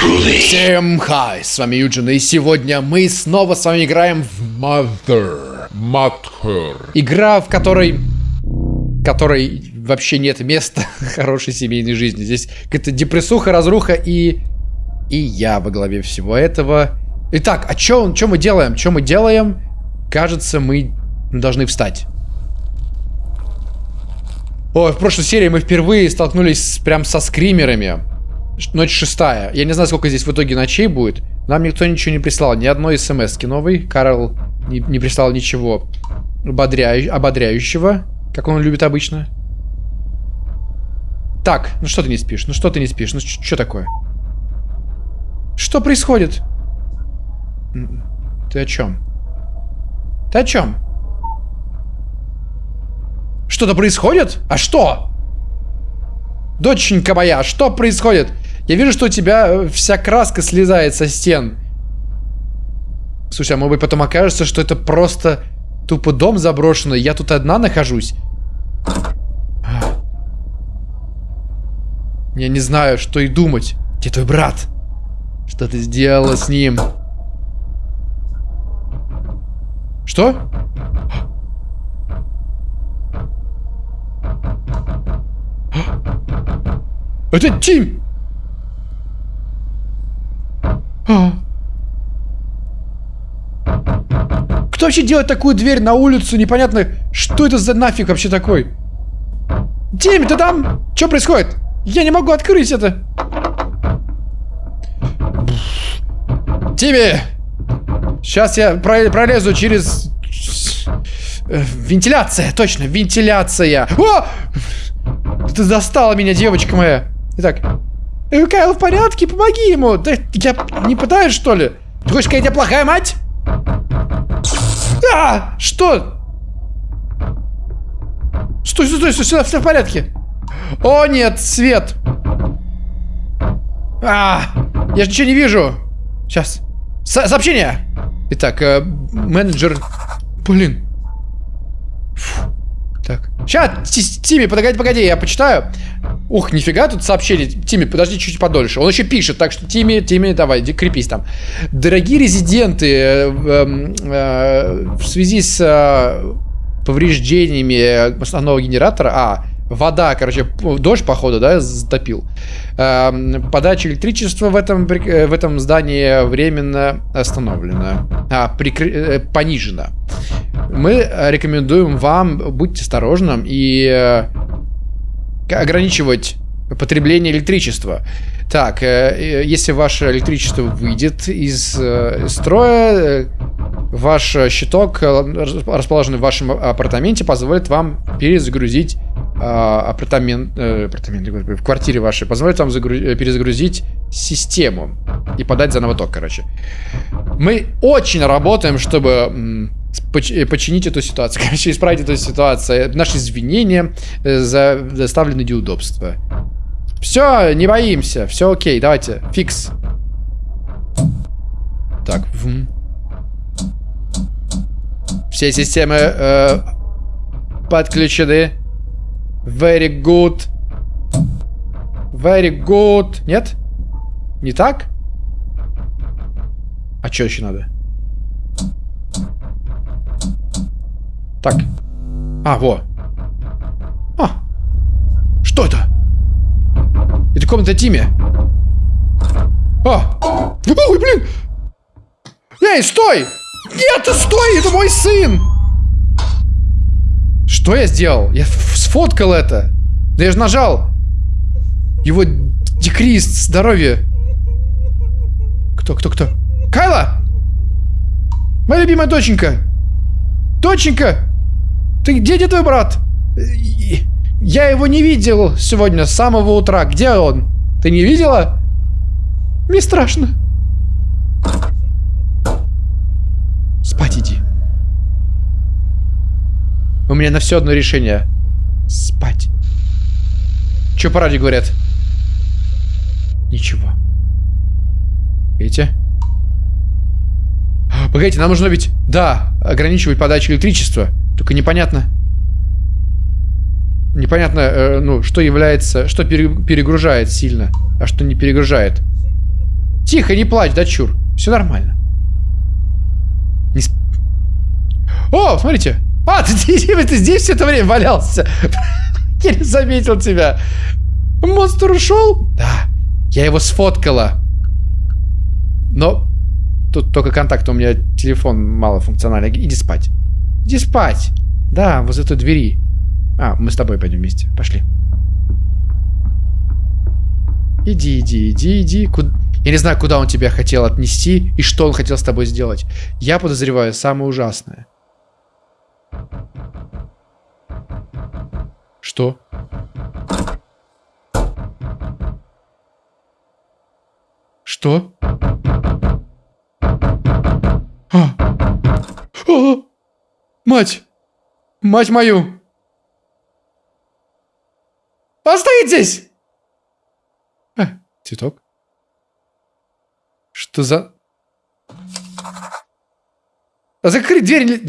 Всем хай, с вами Юджин, и сегодня мы снова с вами играем в Mother. Матхер. Игра, в которой... которой вообще нет места хорошей семейной жизни. Здесь какая-то депрессуха, разруха и... И я во главе всего этого. Итак, а что мы делаем? Что мы делаем? Кажется, мы должны встать. Ой, в прошлой серии мы впервые столкнулись прям со скримерами. Ночь шестая. Я не знаю, сколько здесь в итоге ночей будет. Нам никто ничего не прислал. Ни одной смс новой. Карл не, не прислал ничего ободряю- ободряющего, как он любит обычно. Так, ну что ты не спишь? Ну что ты не спишь? Ну что такое? Что происходит? Ты о чем? Ты о чем? Что-то происходит? А что? Доченька моя, что происходит? Я вижу, что у тебя э, вся краска слезает со стен. Слушай, а может быть потом окажется, что это просто тупо дом заброшенный, я тут одна нахожусь? Я не знаю, что и думать. Где твой брат? Что ты сделала с ним? Что? Это Тим! Кто вообще делает такую дверь на улицу? Непонятно, что это за нафиг вообще такой? Тим, ты там? Что происходит? Я не могу открыть это. Тимми! Сейчас я про- пролезу через... э, Вентиляция, точно, вентиляция. О! Ты достала меня, девочка моя. Итак. Э, Кайл в порядке? Помоги ему. Да я не пытаюсь, что ли? Ты хочешь сказать, я плохая мать? А! Что? Стой, стой, стой, стой, все в порядке. О, нет, свет. А, я же ничего не вижу. Сейчас. Со- сообщение. Итак, э, менеджер... Блин. Фу. Так. Сейчас, Тимми, погоди, погоди, я почитаю. Ух, нифига тут сообщение. Тимми, подожди чуть подольше. Он еще пишет, так что Тимми, Тимми, давай, крепись там. Дорогие резиденты, э, эм, э, в связи с э, повреждениями основного генератора, а, вода, короче, дождь, походу, да, затопил. Эм, подача электричества в этом, э, в этом здании временно остановлена. А, прикры- э, понижена. Мы э, рекомендуем вам быть осторожным и э, ограничивать потребление электричества. Так, э, э, если ваше электричество выйдет из э, строя, ваш щиток, рас- расположенный в вашем апартаменте, позволит вам перезагрузить апартамент, апартамент, в квартире вашей, позволит вам загру- перезагрузить систему и подать заново ток, короче. Мы очень работаем, чтобы починить эту ситуацию, короче, исправить эту ситуацию. Наши извинения э, за доставленные неудобства. Все, не боимся, все окей, давайте, фикс. Так, все системы э, подключены. Very good. Very good. Нет? Не так? А что еще надо? Так. А, во. А. Что это? Это комната Тимми. А. Ой, блин. Эй, стой! Нет, стой, это мой сын! Что я сделал? Я сфоткал это. Да я же нажал. Его декриз здоровье. Кто, кто, кто? Кайла! Моя любимая доченька! Доченька! Ты где, где твой брат? Я его не видел сегодня с самого утра. Где он? Ты не видела? Мне страшно. Спать иди. У меня на все одно решение. Спать. Че по радио говорят? Ничего. Видите? А, Погодите, нам нужно ведь... Да, ограничивать подачу электричества. Только непонятно... Непонятно, э, ну, что является... Что пере- перегружает сильно, а что не перегружает. Тихо, не плачь, дочур. Все нормально. Не сп... О, смотрите. А, ты, ты, ты здесь все это время валялся. Не заметил тебя. Монстр ушел? Да. Я его сфоткала. Но тут только контакт, у меня телефон малофункциональный. Иди спать. Иди спать. Да, возле той двери. А, мы с тобой пойдем вместе. Пошли. Иди, иди, иди, иди. Куда... Я не знаю, куда он тебя хотел отнести и что он хотел с тобой сделать. Я подозреваю самое ужасное. Что? Что? А! А! Мать! Мать мою! Остановитесь! А, цветок. Что за... А закрыть дверь...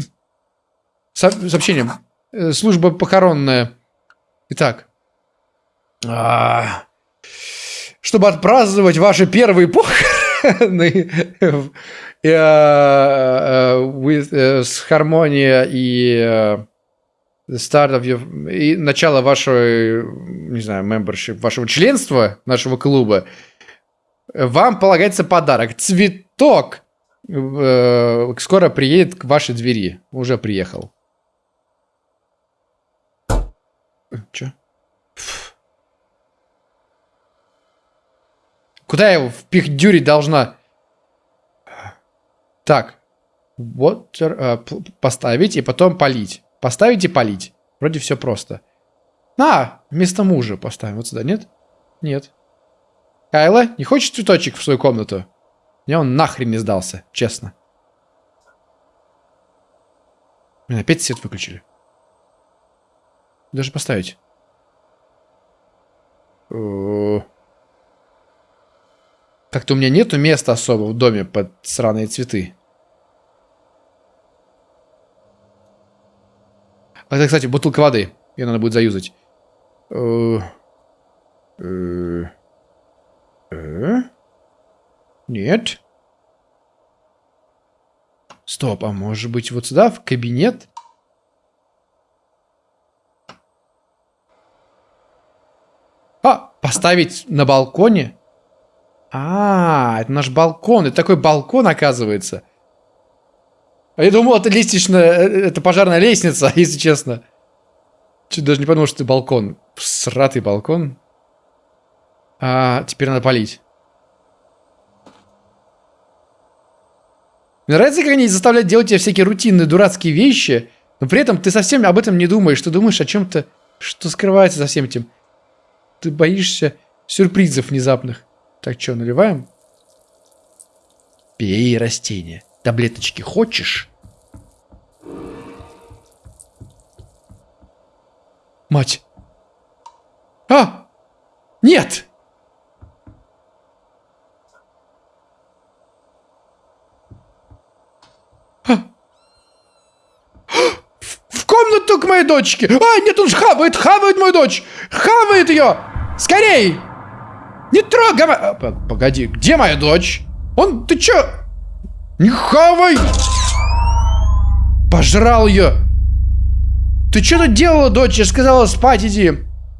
Со сообщение. Э, служба похоронная. Итак. А чтобы отпраздновать ваши первые похороны с гармония и start и начало вашего, не знаю, membership, вашего членства нашего клуба, вам полагается подарок. Цветок э, скоро приедет к вашей двери. Уже приехал. Че? Куда я его впихдюрить должна? Так. Вот э, поставить и потом полить. Поставить и полить. Вроде все просто. А, вместо мужа поставим вот сюда, нет? Нет. Кайла, не хочешь цветочек в свою комнату? Мне он нахрен не сдался, честно. Блин, опять свет выключили. Даже поставить. Как-то у меня нету места особо в доме под сраные цветы. А это, кстати, бутылка воды. Ее надо будет заюзать. Э, э, э? Нет. Стоп, а может быть вот сюда, в кабинет? А, поставить на балконе? А, это наш балкон. Это такой балкон, оказывается. А я думал, это лестничная... Э, это пожарная лестница, если честно. Чуть даже не подумал, что это балкон. Сратый балкон. А, теперь надо полить. Мне нравится, как они заставляют делать тебе всякие рутинные дурацкие вещи, но при этом ты совсем об этом не думаешь. Ты думаешь о чем-то, что скрывается за всем этим. Ты боишься сюрпризов внезапных. Так что, наливаем? Пей растение. Таблеточки хочешь? Мать. А! Нет! А! В комнату к моей дочке! А, нет, он хавает, хавает мою дочь! Хавает ее! Скорей! Не трогай! А, погоди, где моя дочь? Он, ты чё? Не хавай! Пожрал ее! Ты что тут делала, дочь? Я сказала спать иди.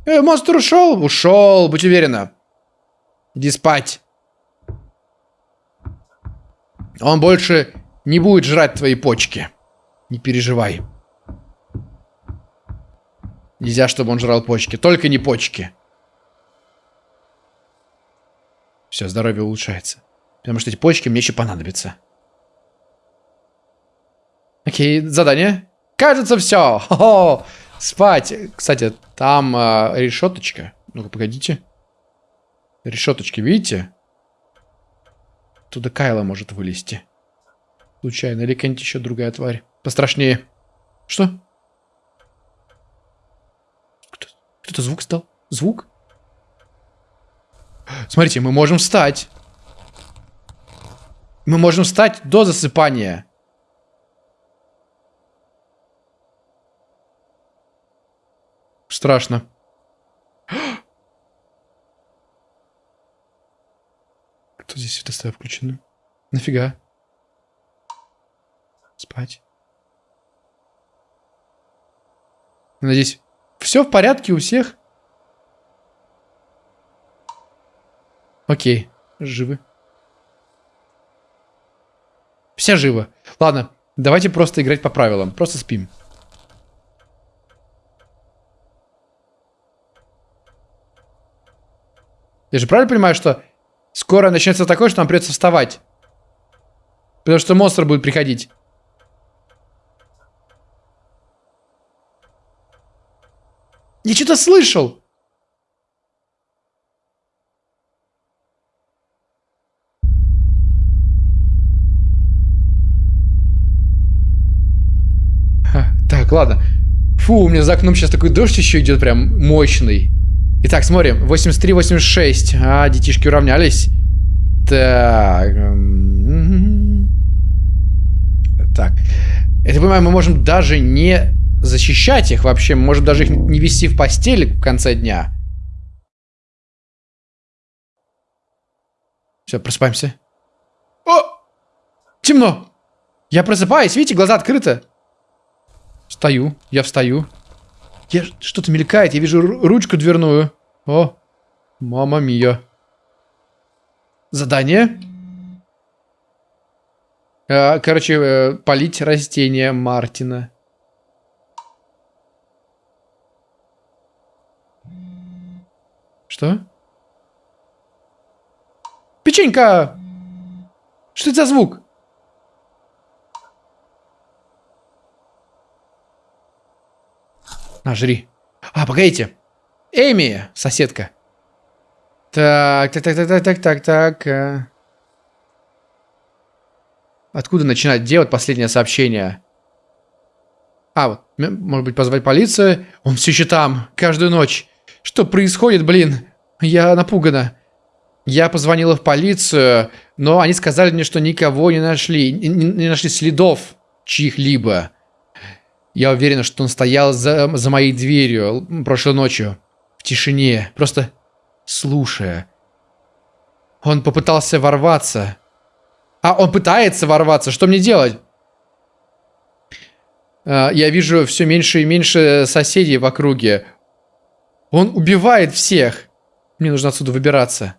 Э, монстр ушел? Ушел, будь уверена. Иди спать. Он больше не будет жрать твои почки. Не переживай. Нельзя, чтобы он жрал почки. Только не почки. Все, здоровье улучшается. Потому что эти почки мне еще понадобятся. Окей, задание. Кажется, все. Хо -хо. Спать. Кстати, там э, решеточка. Ну-ка, погодите. Решеточки, видите? Туда Кайла может вылезти. Случайно. Или какая-нибудь еще другая тварь. Пострашнее. Что? Кто-то звук стал? Звук? Смотрите, мы можем встать. Мы можем встать до засыпания. Страшно. Что здесь светостоя включено? Нафига? Спать. Надеюсь, все в порядке у всех? Окей, живы. Все живы. Ладно, давайте просто играть по правилам. Просто спим. Я же правильно понимаю, что скоро начнется такое, что нам придется вставать? Потому что монстр будет приходить. Я что-то слышал. так, ладно. Фу, у меня за окном сейчас такой дождь еще идет прям мощный. Итак, смотрим. 83-86. А, детишки уравнялись. Так. Так. Это, понимаю, мы можем даже не защищать их вообще. Мы можем даже их не вести в постели в конце дня. Все, просыпаемся. О! Темно! Я просыпаюсь, видите, глаза открыты. Встаю, я встаю. Я... Что-то мелькает, я вижу ручку дверную. О, мама мия. Задание. А, короче, э, полить растения Мартина. Что? Печенька! Что это за звук? На, жри. А, погодите. Эми, соседка. Так, так, так, так, так, так, так, так. Э. Откуда начинать? Вот последнее сообщение? А, вот, может быть, позвать полицию? Он все еще там, каждую ночь. Что происходит, блин? Я напугана. Я позвонила в полицию, но они сказали мне, что никого не нашли. Не, не нашли следов чьих-либо. Я уверена, что он стоял за, за моей дверью прошлой ночью. В тишине. Просто слушая. Он попытался ворваться. А, он пытается ворваться. Что мне делать? А, я вижу все меньше и меньше соседей в округе. Он убивает всех. Мне нужно отсюда выбираться.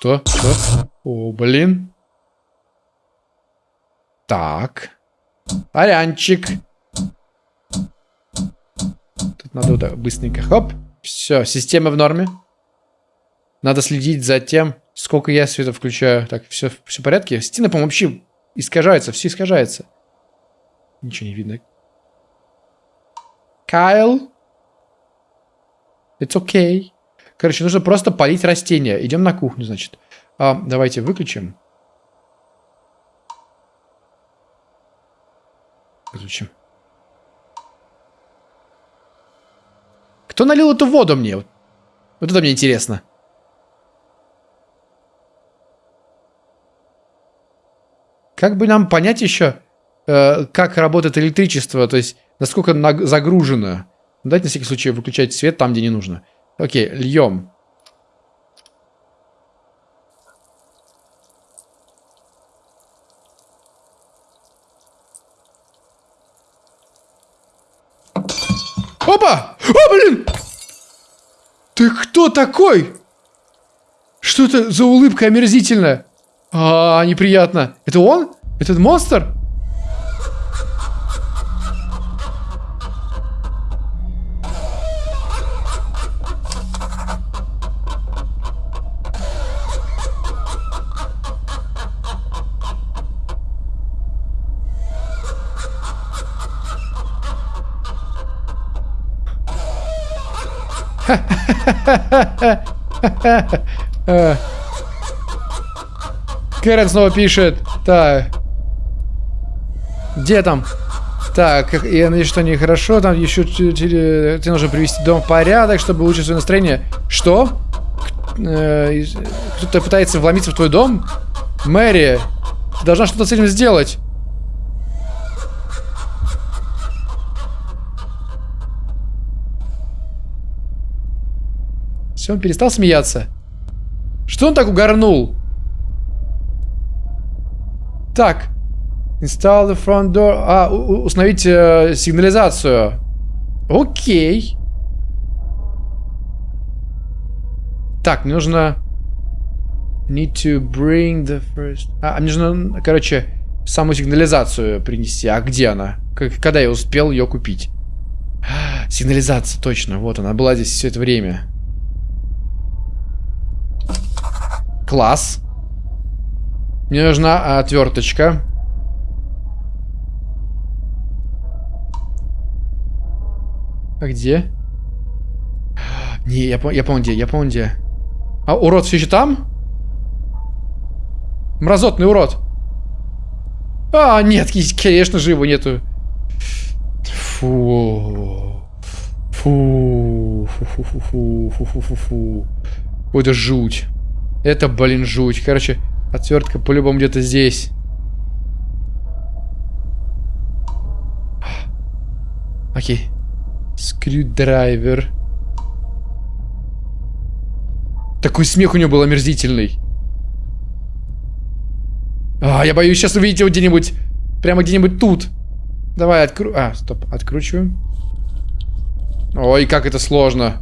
Что? Что? О, блин. Так. Арянчик. Тут надо вот быстренько. Хоп. Все, система в норме. Надо следить за тем, сколько я света включаю. Так, все, все в порядке? Стены, по-моему, вообще искажаются. Все искажается. Ничего не видно. Кайл? It's okay. Короче, нужно просто полить растения. Идем на кухню, значит. А, давайте выключим. Выключим. Кто налил эту воду мне? Вот это мне интересно. Как бы нам понять еще, э, как работает электричество, то есть насколько загружено. Дайте на всякий случай выключать свет там, где не нужно. Окей, льем. Опа! О, блин! Ты кто такой? Что это за улыбка омерзительная? А, неприятно. Это он? Этот монстр? Ha Кэрон снова пишет. Так. Где там? Так, я надеюсь, что нехорошо. Там еще тебе нужно привести дом в порядок, чтобы улучшить свое настроение. Что? Э, кто-то пытается вломиться в твой дом? Мэри, ты должна что-то с этим сделать. Все, он перестал смеяться. Что он так угорнул? Так. Install the front door. А, установить э, сигнализацию. Окей. Так, мне нужно... Need to bring the first... А, мне нужно, короче, саму сигнализацию принести. А где она? Когда я успел ее купить? Сигнализация, точно. Вот она была здесь все это время. Класс. Мне нужна отверточка. А где? Не, я, я помню где, я помню где. А урод все еще там? Мразотный урод. А, нет, конечно же его нету. Фу. Фу. Фу, фу, фу, фу, фу, фу, фу, фу. Это жуть. Это, блин, жуть. Короче, отвертка по-любому где-то здесь. Окей. Screwdriver. Такой смех у него был омерзительный. А, я боюсь сейчас увидеть его где-нибудь. Прямо где-нибудь тут. Давай, откру... А, стоп, откручиваем. Ой, как это сложно.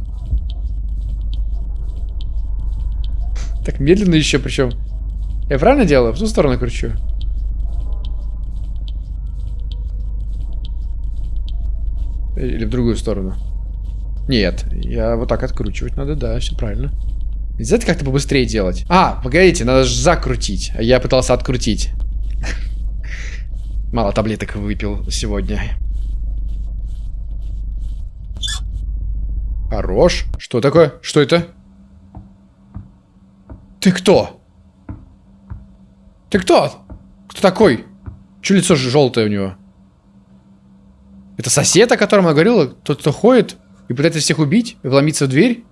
Так медленно еще, причем. Я правильно делаю? В ту сторону кручу. Или в другую сторону. Нет, я вот так откручивать надо, да, все правильно. Нельзя это как-то побыстрее делать. А, погодите, надо же закрутить. Я пытался открутить. Мало таблеток выпил сегодня. Хорош. Что такое? Что это? Ты кто? Ты кто? Кто такой? Че лицо желтое у него? Это сосед, о котором я говорила? Тот, кто ходит и пытается всех убить? И вломиться в дверь?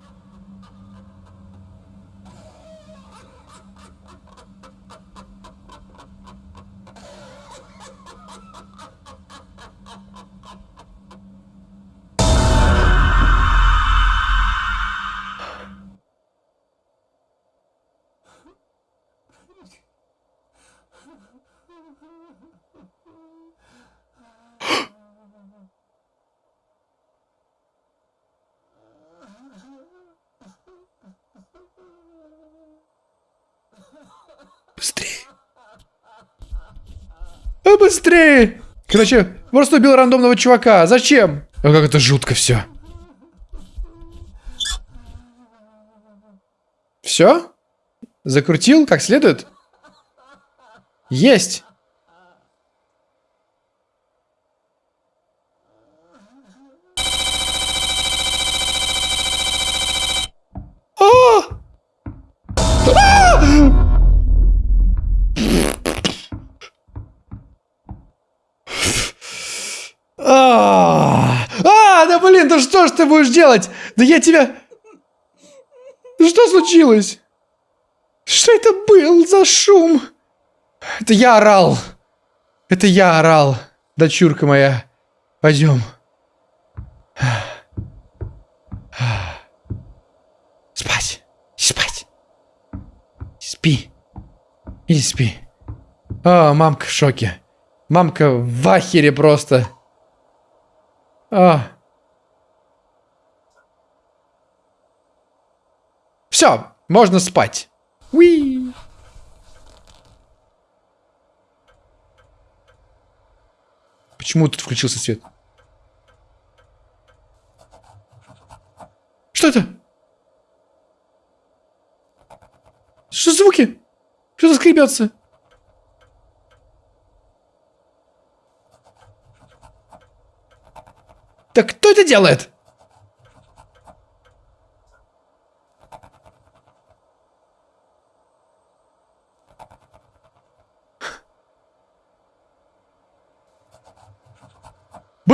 Быстрее! Короче, просто убил рандомного чувака. Зачем? А как это жутко все. Все? Закрутил как следует? Есть! Ты будешь делать? Да я тебя... Что случилось? Что это был за шум? Это я орал. Это я орал, дочурка моя. Пойдем. Спать. Спать. Спи. Иди спи. О, мамка в шоке. Мамка в ахере просто. А. Все, можно спать. Уи. Почему тут включился свет? Что это? Что звуки? Что-то скребется. Так кто это делает?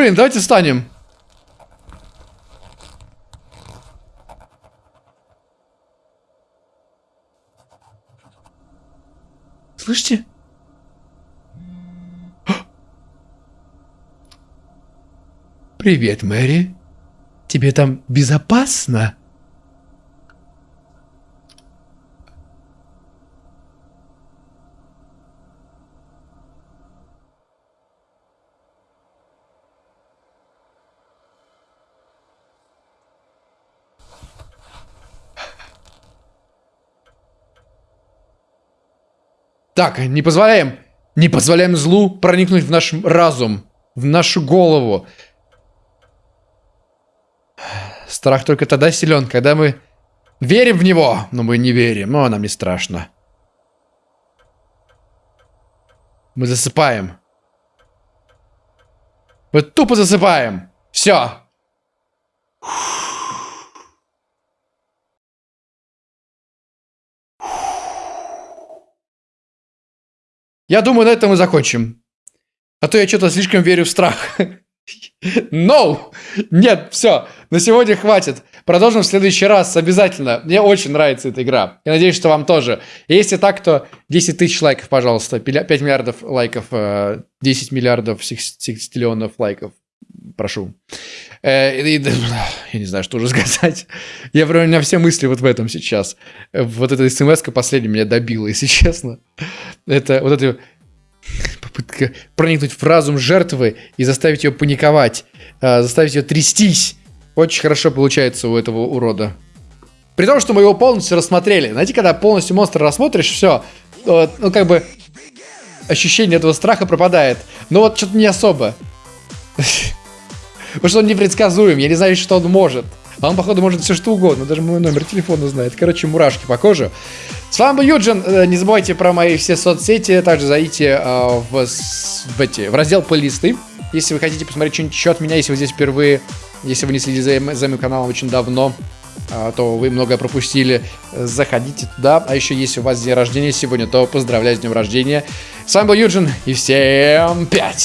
Блин, давайте встанем. Слышите? Привет, Мэри. Тебе там безопасно? Так, не позволяем, не позволяем злу проникнуть в наш разум, в нашу голову. Страх только тогда силен, когда мы верим в него, но мы не верим, но нам не страшно. Мы засыпаем. Мы тупо засыпаем. Все. Я думаю, на этом мы закончим. А то я что-то слишком верю в страх. No! Нет, все, на сегодня хватит. Продолжим в следующий раз обязательно. Мне очень нравится эта игра. Я надеюсь, что вам тоже. Если так, то 10 тысяч лайков, пожалуйста. 5 миллиардов лайков, 10 э, миллиардов секстиллионов лайков. Прошу. Э, я не знаю, что уже сказать. Я прям, у меня все мысли вот в этом сейчас. Вот эта смс последняя меня добила, если честно. Это вот это попытка проникнуть в разум жертвы и заставить ее паниковать, э, заставить ее трястись. Очень хорошо получается у этого урода. При том, что мы его полностью рассмотрели. Знаете, когда полностью монстра рассмотришь, все, ну как бы ощущение этого страха пропадает. Но вот что-то не особо. Потому что он непредсказуем, я не знаю, что он может. А он, походу, может все что угодно, даже мой номер телефона знает. Короче, мурашки по коже. С вами был Юджин. Э, не забывайте про мои все соцсети. Также зайдите э, в, в, эти, в раздел плейлисты. Если вы хотите посмотреть что-нибудь еще от меня, если вы здесь впервые, если вы не следите за, за моим каналом очень давно, э, то вы многое пропустили. Заходите туда. А еще, если у вас день рождения сегодня, то поздравляю с днем рождения. С вами был Юджин, и всем пять!